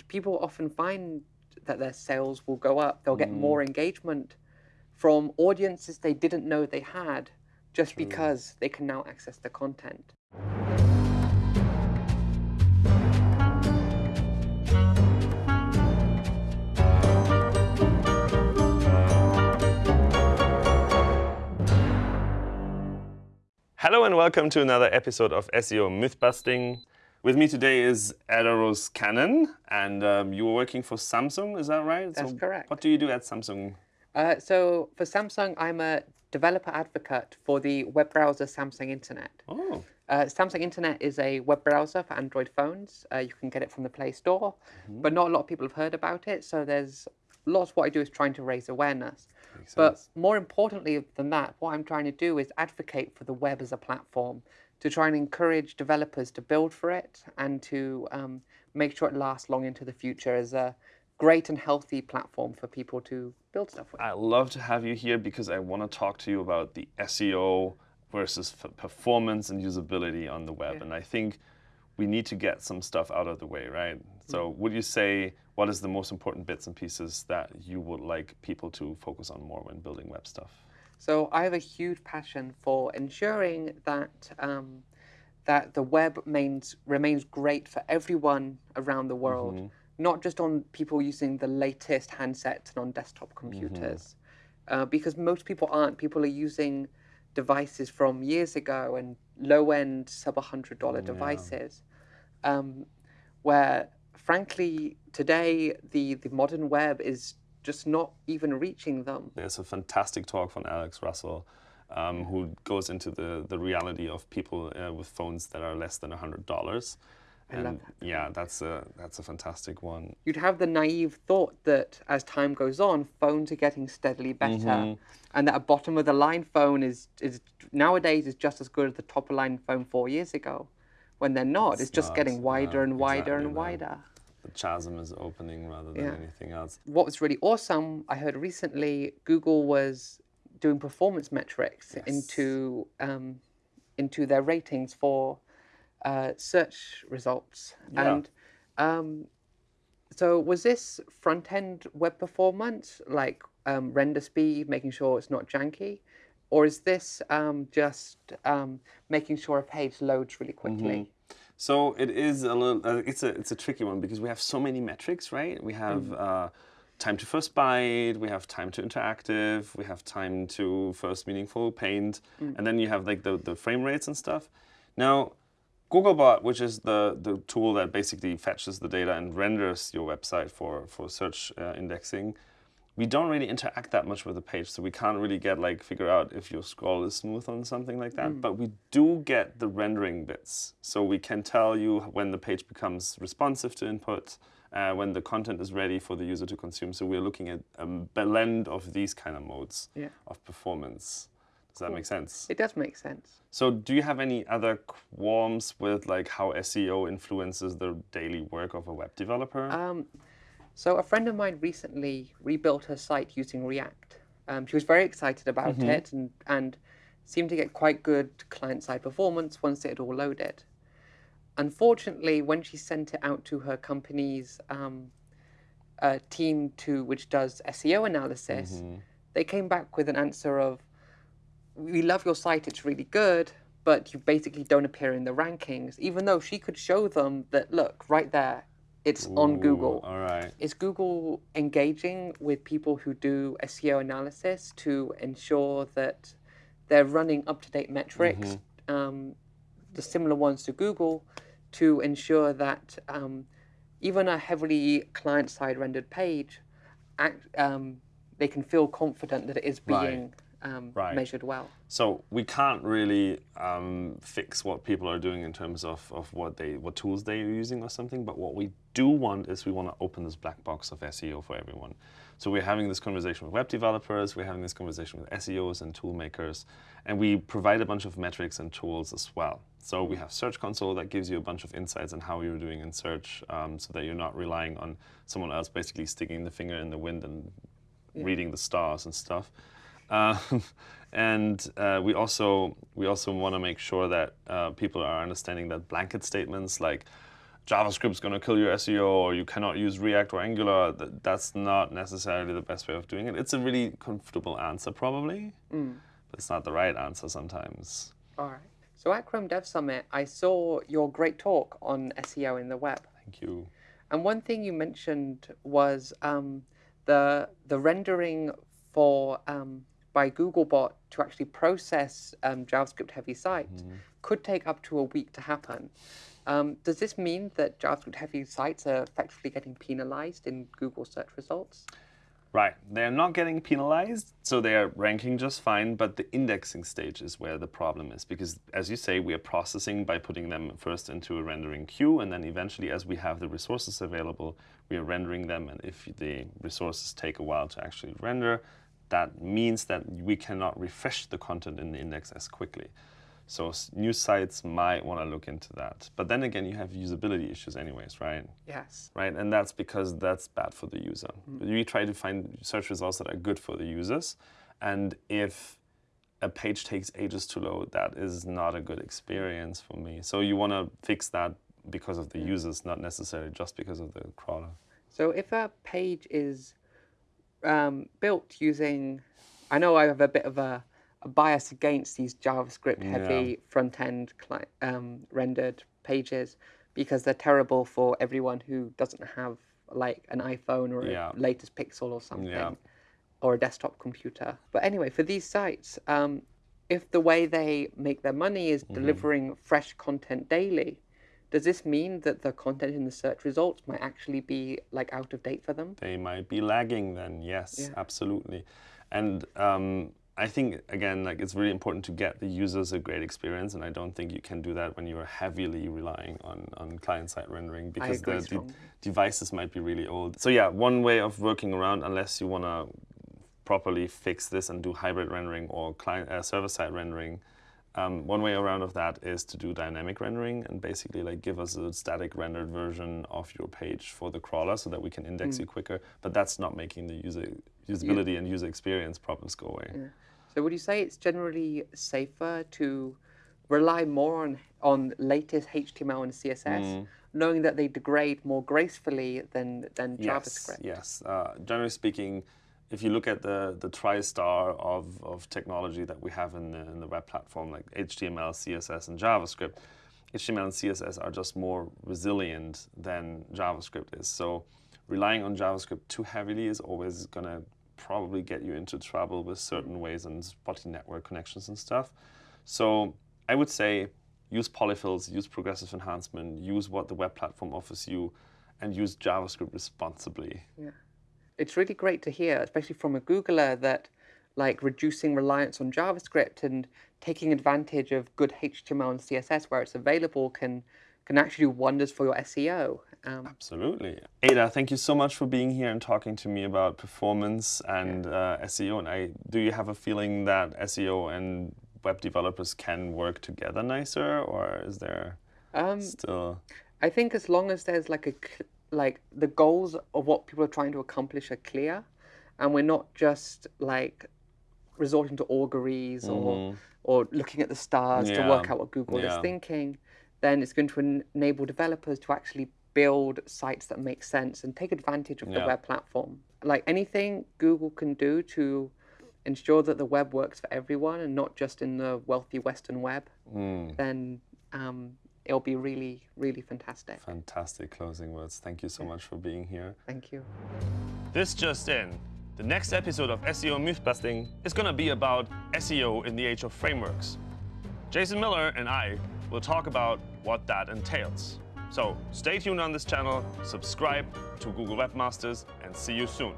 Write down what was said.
and people often find that their sales will go up. They'll get mm. more engagement from audiences they didn't know they had just because they can now access the content. Hello and welcome to another episode of SEO Mythbusting. With me today is Ada Rose Cannon, and um, you were working for Samsung, is that right? That's correct. What do you do at Samsung? Uh, so for Samsung, I'm a developer advocate for the web browser Samsung Internet. Oh, Uh, Samsung Internet is a web browser for Android phones. Uh, you can get it from the Play Store, but not a lot of people have heard about it. So there's lots. What I do is trying to raise awareness. But more importantly than that, what I'm trying to do is advocate for the web as a platform to try and encourage developers to build for it and to um, make sure it lasts long into the future as a great and healthy platform for people to build stuff with. I love to have you here because I want to talk to you about the SEO versus f- performance and usability on the web. Yeah. And I think we need to get some stuff out of the way, right? So, Mm. would you say what is the most important bits and pieces that you would like people to focus on more when building web stuff? So I have a huge passion for ensuring that um, that the web remains remains great for everyone around the world, not just on people using the latest handsets and on desktop computers, uh, because most people aren't. People are using devices from years ago and low end sub hundred dollar devices, um, where frankly today the the modern web is just not even reaching them. There's a fantastic talk from Alex Russell um, who goes into the, the reality of people uh, with phones that are less than $100. And love yeah, that's a, that's a fantastic one. you'd have the naive thought that as time goes on, phones are getting steadily better, Mm-hmm. and that a bottom of the line phone is is nowadays is just as good as the top of line phone four years ago, when they're not. It's, just not, getting wider and wider exactly and that. The chasm is opening rather than Yeah. anything else. What was really awesome, I heard recently, Google was doing performance metrics into um, into their ratings for uh, search results. Yeah. And um, so, was this front end web performance, like um, render speed, making sure it's not janky? Or is this um, just um, making sure a page loads really quickly? So it is a little. Uh, it's a it's a tricky one because we have so many metrics, right? We have Mm. uh, time to first byte, we have time to interactive, we have time to first meaningful paint, Mm. and then you have like the, the frame rates and stuff. Now, Googlebot, which is the the tool that basically fetches the data and renders your website for for search uh, indexing. We don't really interact that much with the page, so we can't really get like figure out if your scroll is smooth on something like that. But we do get the rendering bits, so we can tell you when the page becomes responsive to input, uh, when the content is ready for the user to consume. So we're looking at a blend of these kind of modes Yeah. of performance. Does that make sense? It does make sense. So do you have any other qualms with like how SEO influences the daily work of a web developer? Um, so a friend of mine recently rebuilt her site using React. Um, she was very excited about it and, and seemed to get quite good client-side performance once it had all loaded. Unfortunately, when she sent it out to her company's um, uh, team to which does SEO analysis, they came back with an answer of, "We love your site; it's really good, but you basically don't appear in the rankings." Even though she could show them that, look, right there, it's on Google. All right. Is Google engaging with people who do SEO analysis to ensure that they're running up to date metrics, um, the similar ones to Google, to ensure that um, even a heavily client side rendered page, act, um, they can feel confident that it is Right. Um, Right. measured well? So we can't really um, fix what people are doing in terms of, of what they what tools they are using or something. But what we do want is we want to open this black box of SEO for everyone. So we're having this conversation with web developers, we're having this conversation with SEOs and tool makers, and we provide a bunch of metrics and tools as well. So we have Search Console that gives you a bunch of insights on how you're doing in search, um, so that you're not relying on someone else basically sticking the finger in the wind and reading the stars and stuff. Uh, and uh, we also we also want to make sure that uh, people are understanding that blanket statements like JavaScript's going to kill your SEO or you cannot use React or Angular, that, that's not necessarily the best way of doing it. It's a really comfortable answer probably, Mm. but it's not the right answer sometimes. All right. So at Chrome Dev Summit, I saw your great talk on SEO in the web. Thank you. And one thing you mentioned was um, the the rendering for um, by Googlebot to actually process um, JavaScript heavy sites could take up to a week to happen. Um, does this mean that JavaScript heavy sites are effectively getting penalized in Google search results? Right, they're not getting penalized, so they are ranking just fine, but the indexing stage is where the problem is because, as you say, we are processing by putting them first into a rendering queue, and then eventually, as we have the resources available, we are rendering them, and if the resources take a while to actually render, that means that we cannot refresh the content in the index as quickly. So new sites might want to look into that. But then again, you have usability issues anyways, right? Yes. right? And that's because that's bad for the user. Mm-hmm. We try to find search results that are good for the users. And if a page takes ages to load, that is not a good experience for me. So you want to fix that because of the users, not necessarily just because of the crawler. So if a page is um, built using, I know I have a bit of a, a bias against these JavaScript heavy front end um, rendered pages because they're terrible for everyone who doesn't have like an iPhone or Yeah. a latest Pixel or something Yeah. or a desktop computer. But anyway, for these sites, um, if the way they make their money is delivering fresh content daily, does this mean that the content in the search results might actually be like out of date for them? They might be lagging then, yes, Yeah. absolutely. And um, I think, again, like it's really important to get the users a great experience. And I don't think you can do that when you're heavily relying on, on client-side rendering because the, strongly. devices might be really old. So yeah, one way of working around, unless you want to properly fix this and do hybrid rendering or client uh, server-side rendering, um, one way around of that is to do dynamic rendering and basically like give us a static rendered version of your page for the crawler so that we can index Hmm. you quicker. But that's not making the user usability and user experience problems go away. So would you say it's generally safer to rely more on on latest HTML and CSS, knowing that they degrade more gracefully than than JavaScript? Yes, yes. Uh, generally speaking, if you look at the the tri-star of, of technology that we have in the, in the web platform, like HTML, CSS, and JavaScript, HTML and CSS are just more resilient than JavaScript is. So relying on JavaScript too heavily is always going to probably get you into trouble with certain ways and spotty network connections and stuff. So I would say use polyfills, use progressive enhancement, use what the web platform offers you, and use JavaScript responsibly. It's really great to hear, especially from a Googler, that like reducing reliance on JavaScript and taking advantage of good HTML and CSS where it's available can can actually do wonders for your SEO. Um, Absolutely. Ada, thank you so much for being here and talking to me about performance and uh, SEO. And I, do you have a feeling that SEO and web developers can work together nicer, or is there um, still? I think as long as there's like a like the goals of what people are trying to accomplish are clear, and we're not just like resorting to auguries or or looking at the stars to work out what Google Yeah. is thinking, then it's going to en- enable developers to actually build sites that make sense and take advantage of the web platform. Like anything Google can do to ensure that the web works for everyone and not just in the wealthy Western web, Mm, then um, it'll be really, really fantastic. fantastic closing words. Thank you so much for being here. Thank you. This just in. The next episode of SEO Mythbusting is going to be about SEO in the age of frameworks. Jason Miller and I will talk about what that entails. So stay tuned on this channel, subscribe to Google Webmasters, and see you soon.